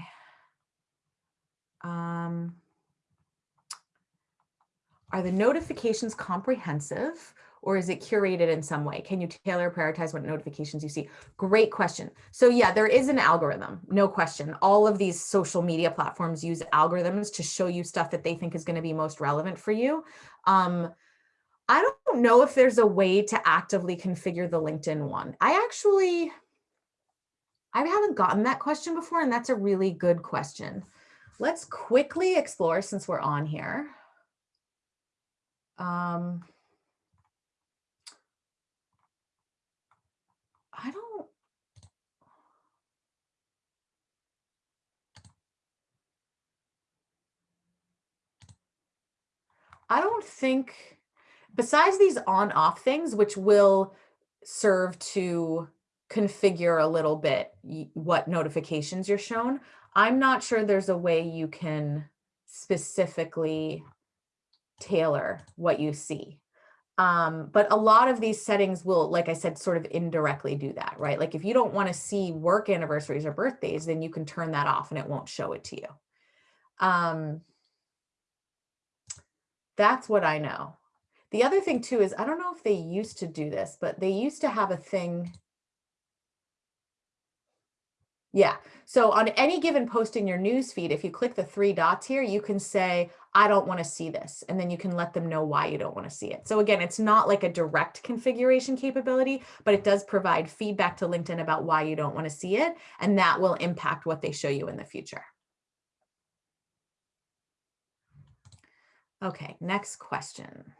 Um, are the notifications comprehensive or is it curated in some way? Can you tailor prioritize what notifications you see? Great question. So yeah, there is an algorithm, no question. All of these social media platforms use algorithms to show you stuff that they think is gonna be most relevant for you. Um, I don't know if there's a way to actively configure the LinkedIn one. I actually, I haven't gotten that question before, and that's a really good question. Let's quickly explore since we're on here. Um, I don't. I don't think, besides these on off things, which will serve to configure a little bit what notifications you're shown, I'm not sure there's a way you can specifically tailor what you see. Um, but a lot of these settings will, like I said, sort of indirectly do that, right? Like if you don't want to see work anniversaries or birthdays, then you can turn that off and it won't show it to you. Um, that's what I know. The other thing too is, I don't know if they used to do this, but they used to have a thing yeah. So on any given post in your news feed, if you click the three dots here, you can say, I don't want to see this. And then you can let them know why you don't want to see it. So again, it's not like a direct configuration capability, but it does provide feedback to LinkedIn about why you don't want to see it. And that will impact what they show you in the future. Okay, next question.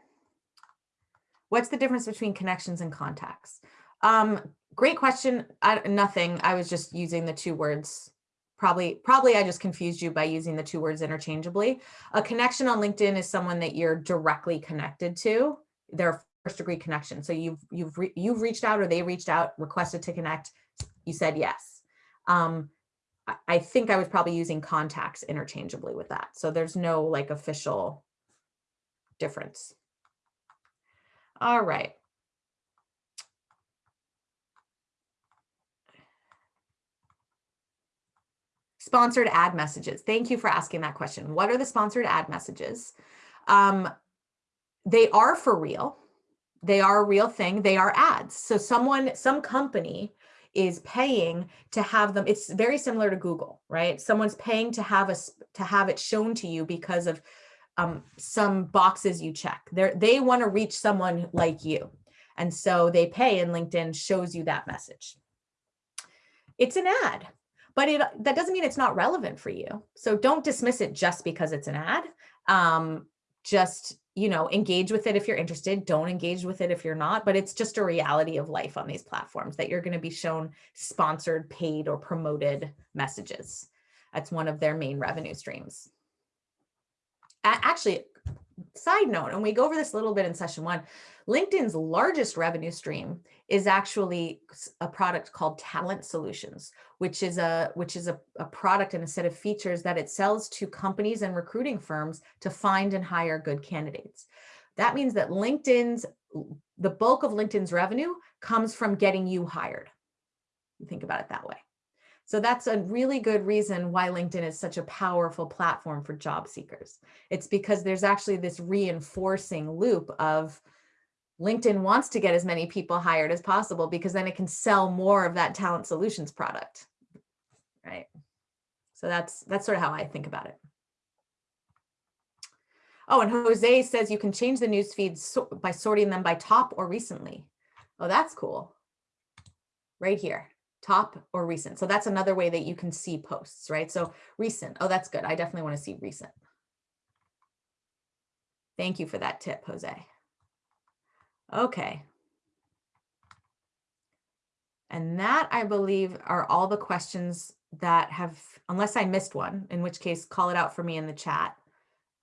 What's the difference between connections and contacts? Um, great question. I, nothing. I was just using the two words. Probably, probably I just confused you by using the two words interchangeably. A connection on LinkedIn is someone that you're directly connected to. Their first degree connection. So you've you've re you've reached out or they reached out, requested to connect. You said yes. Um, I think I was probably using contacts interchangeably with that. So there's no like official difference. All right. Sponsored ad messages. Thank you for asking that question. What are the sponsored ad messages? Um, they are for real. They are a real thing. They are ads. So someone, some company is paying to have them. It's very similar to Google, right? Someone's paying to have us to have it shown to you because of um, some boxes you check. They're, they want to reach someone like you. And so they pay and LinkedIn shows you that message. It's an ad but it that doesn't mean it's not relevant for you. So don't dismiss it just because it's an ad. Um, just, you know, engage with it if you're interested. Don't engage with it if you're not, but it's just a reality of life on these platforms that you're going to be shown sponsored, paid, or promoted messages. That's one of their main revenue streams. Actually, side note, and we go over this a little bit in session one, LinkedIn's largest revenue stream is actually a product called Talent Solutions, which is a which is a, a product and a set of features that it sells to companies and recruiting firms to find and hire good candidates. That means that LinkedIn's the bulk of LinkedIn's revenue comes from getting you hired. Think about it that way. So that's a really good reason why LinkedIn is such a powerful platform for job seekers. It's because there's actually this reinforcing loop of LinkedIn wants to get as many people hired as possible because then it can sell more of that talent solutions product, right? So that's that's sort of how I think about it. Oh, and Jose says you can change the news feeds by sorting them by top or recently. Oh, that's cool. Right here top or recent. So that's another way that you can see posts, right? So recent. Oh, that's good. I definitely want to see recent. Thank you for that tip, Jose. Okay. And that, I believe, are all the questions that have, unless I missed one, in which case call it out for me in the chat.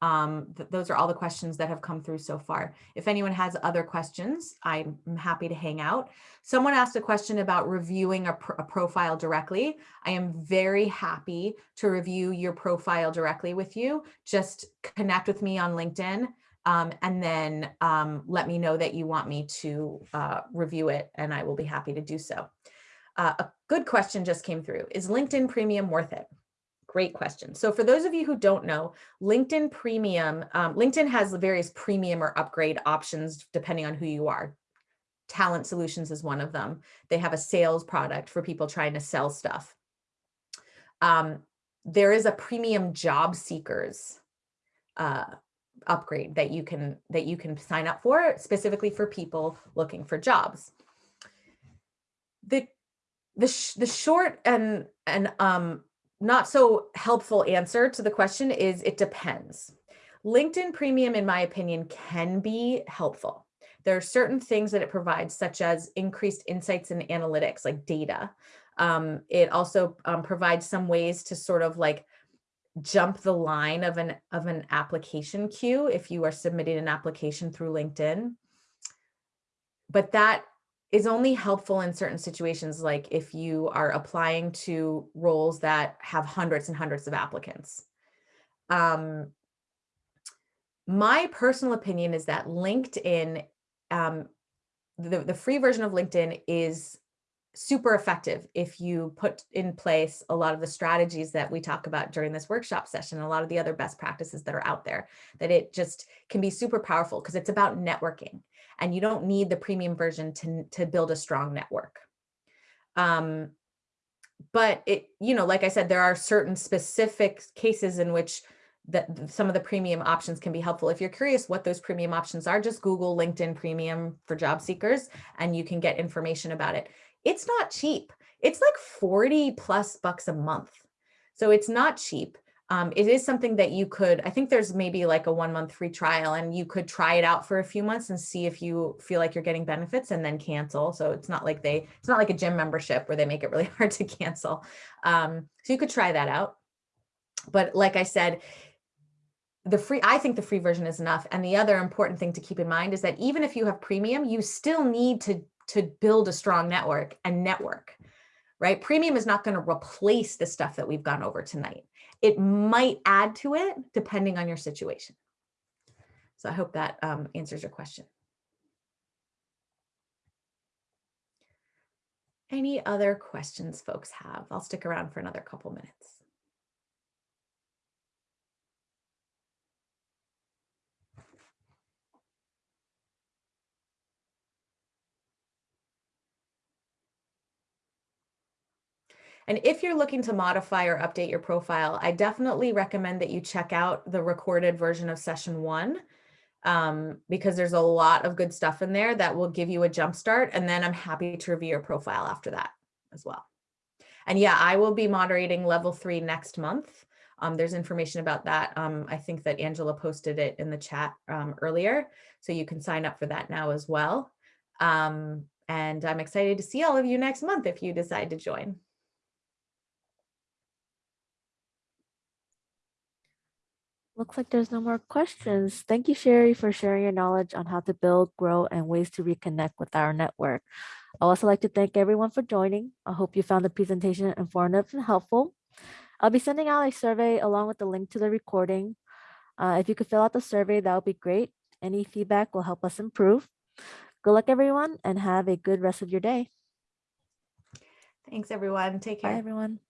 Um, th those are all the questions that have come through so far. If anyone has other questions, I'm happy to hang out. Someone asked a question about reviewing a, pr a profile directly. I am very happy to review your profile directly with you. Just connect with me on LinkedIn um, and then um, let me know that you want me to uh, review it and I will be happy to do so. Uh, a good question just came through. Is LinkedIn Premium worth it? Great question. So for those of you who don't know, LinkedIn Premium, um, LinkedIn has various premium or upgrade options depending on who you are. Talent Solutions is one of them. They have a sales product for people trying to sell stuff. Um, there is a premium job seekers uh, upgrade that you can that you can sign up for specifically for people looking for jobs. The the sh the short and and um not so helpful answer to the question is it depends. LinkedIn Premium, in my opinion, can be helpful. There are certain things that it provides, such as increased insights and analytics, like data. Um, it also um, provides some ways to sort of like jump the line of an of an application queue if you are submitting an application through LinkedIn. But that is only helpful in certain situations, like if you are applying to roles that have hundreds and hundreds of applicants. Um, my personal opinion is that LinkedIn, um, the, the free version of LinkedIn is super effective if you put in place a lot of the strategies that we talk about during this workshop session, a lot of the other best practices that are out there, that it just can be super powerful because it's about networking and you don't need the premium version to, to build a strong network. Um, but it, you know, like I said, there are certain specific cases in which that some of the premium options can be helpful. If you're curious what those premium options are, just Google LinkedIn Premium for job seekers and you can get information about it. It's not cheap. It's like 40 plus bucks a month. So it's not cheap um, it is something that you could, I think there's maybe like a one month free trial and you could try it out for a few months and see if you feel like you're getting benefits and then cancel. So it's not like they, it's not like a gym membership where they make it really <laughs> hard to cancel. Um, so you could try that out. But like I said, the free, I think the free version is enough. And the other important thing to keep in mind is that even if you have premium, you still need to, to build a strong network and network, right? Premium is not going to replace the stuff that we've gone over tonight it might add to it depending on your situation. So I hope that um, answers your question. Any other questions folks have? I'll stick around for another couple minutes. And if you're looking to modify or update your profile, I definitely recommend that you check out the recorded version of session one um, because there's a lot of good stuff in there that will give you a jump start. And then I'm happy to review your profile after that as well. And yeah, I will be moderating level three next month. Um, there's information about that. Um, I think that Angela posted it in the chat um, earlier, so you can sign up for that now as well. Um, and I'm excited to see all of you next month if you decide to join. Looks like there's no more questions. Thank you, Sherry, for sharing your knowledge on how to build, grow, and ways to reconnect with our network. I'd also like to thank everyone for joining. I hope you found the presentation informative and helpful. I'll be sending out a survey along with the link to the recording. Uh, if you could fill out the survey, that would be great. Any feedback will help us improve. Good luck, everyone, and have a good rest of your day. Thanks, everyone. Take Bye, care. everyone.